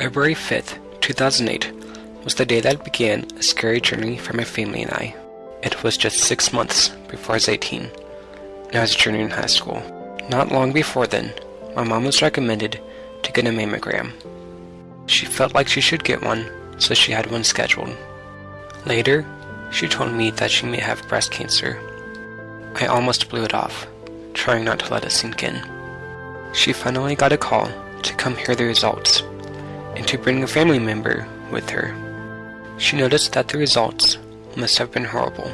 February 5th, 2008 was the day that began a scary journey for my family and I. It was just six months before I was 18, and I was a junior in high school. Not long before then, my mom was recommended to get a mammogram. She felt like she should get one, so she had one scheduled. Later, she told me that she may have breast cancer. I almost blew it off, trying not to let it sink in. She finally got a call to come hear the results and to bring a family member with her. She noticed that the results must have been horrible.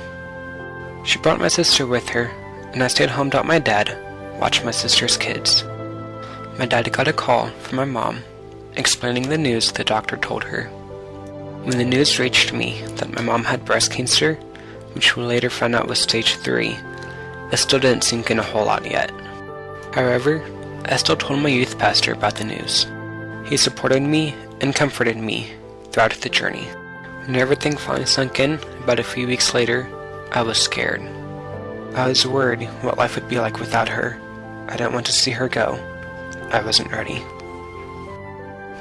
She brought my sister with her, and I stayed home to help my dad watch my sister's kids. My dad got a call from my mom explaining the news the doctor told her. When the news reached me that my mom had breast cancer, which we later found out was stage 3, it still didn't sink in a whole lot yet. However, I still told my youth pastor about the news. He supported me and comforted me throughout the journey. When everything finally sunk in, about a few weeks later, I was scared. I was worried what life would be like without her. I didn't want to see her go. I wasn't ready.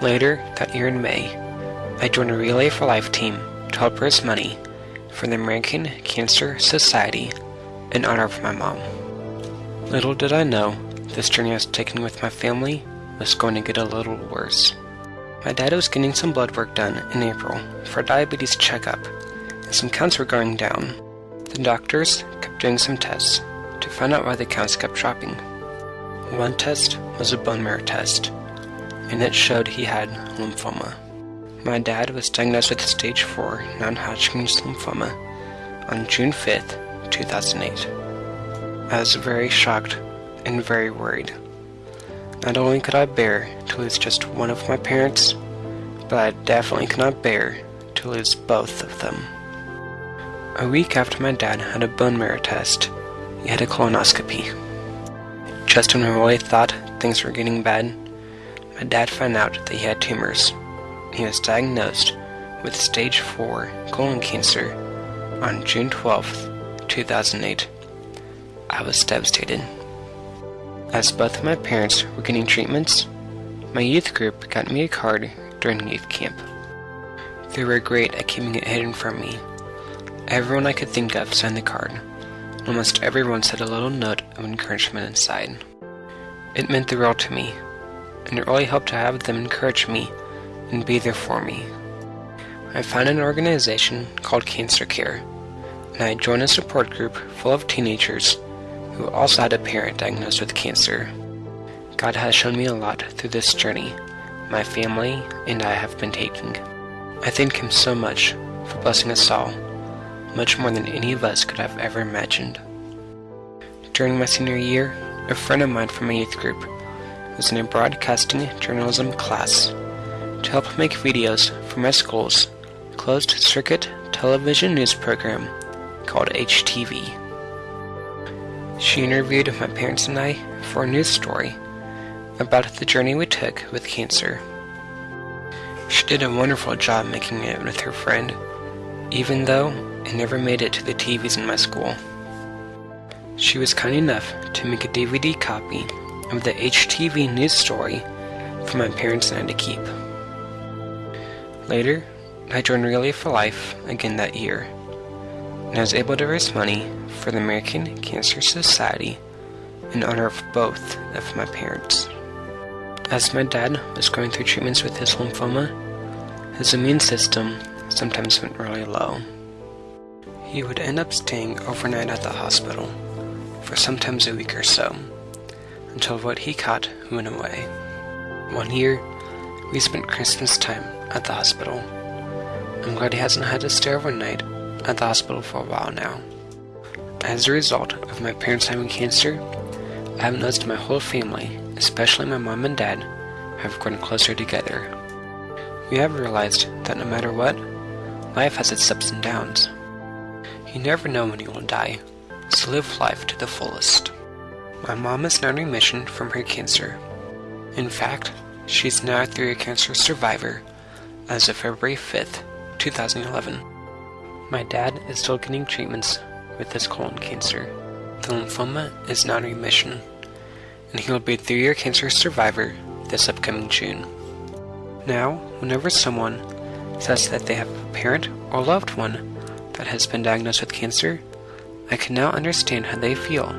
Later, that year in May, I joined a Relay for Life team to help raise money for the American Cancer Society in honor of my mom. Little did I know, this journey I was taking with my family was going to get a little worse. My dad was getting some blood work done in April for a diabetes checkup, and some counts were going down. The doctors kept doing some tests to find out why the counts kept dropping. One test was a bone marrow test, and it showed he had lymphoma. My dad was diagnosed with stage 4 non-Hodgkin's lymphoma on June 5th, 2008. I was very shocked and very worried. Not only could I bear to lose just one of my parents, but I definitely could not bear to lose both of them. A week after my dad had a bone marrow test, he had a colonoscopy. Just when I really thought things were getting bad, my dad found out that he had tumors. He was diagnosed with stage 4 colon cancer on June 12, 2008. I was devastated. As both of my parents were getting treatments, my youth group got me a card during youth camp. They were great at keeping it hidden from me. Everyone I could think of signed the card. Almost everyone said a little note of encouragement inside. It meant the world to me, and it really helped to have them encourage me and be there for me. I found an organization called Cancer Care, and I joined a support group full of teenagers who also had a parent diagnosed with cancer. God has shown me a lot through this journey my family and I have been taking. I thank Him so much for blessing us all, much more than any of us could have ever imagined. During my senior year, a friend of mine from my youth group was in a broadcasting journalism class to help make videos for my school's closed circuit television news program called HTV. She interviewed my parents and I for a news story about the journey we took with cancer. She did a wonderful job making it with her friend, even though it never made it to the TVs in my school. She was kind enough to make a DVD copy of the HTV news story for my parents and I to keep. Later, I joined Relay for Life again that year, and I was able to raise money for the American Cancer Society in honor of both of my parents. As my dad was going through treatments with his lymphoma, his immune system sometimes went really low. He would end up staying overnight at the hospital for sometimes a week or so, until what he caught went away. One year, we spent Christmas time at the hospital. I'm glad he hasn't had to stay overnight at the hospital for a while now. As a result of my parents having cancer, I have noticed my whole family, especially my mom and dad, have grown closer together. We have realized that no matter what, life has its ups and downs. You never know when you will die, so live life to the fullest. My mom is now in remission from her cancer. In fact, she is now a three-year cancer survivor as of February 5th, 2011. My dad is still getting treatments with his colon cancer. The lymphoma is in remission, and he will be a three-year cancer survivor this upcoming June. Now, Whenever someone says that they have a parent or loved one that has been diagnosed with cancer, I can now understand how they feel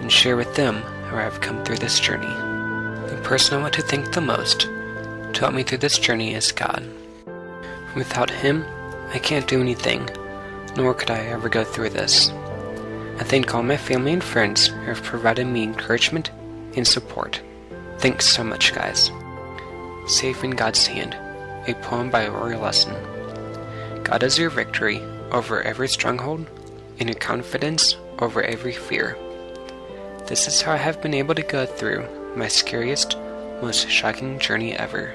and share with them how I have come through this journey. The person I want to thank the most to help me through this journey is God. Without Him, I can't do anything, nor could I ever go through this. I thank all my family and friends who have provided me encouragement and support. Thanks so much, guys. Safe in God's Hand, a poem by Roy Lessin. God is your victory over every stronghold and your confidence over every fear. This is how I have been able to go through my scariest, most shocking journey ever.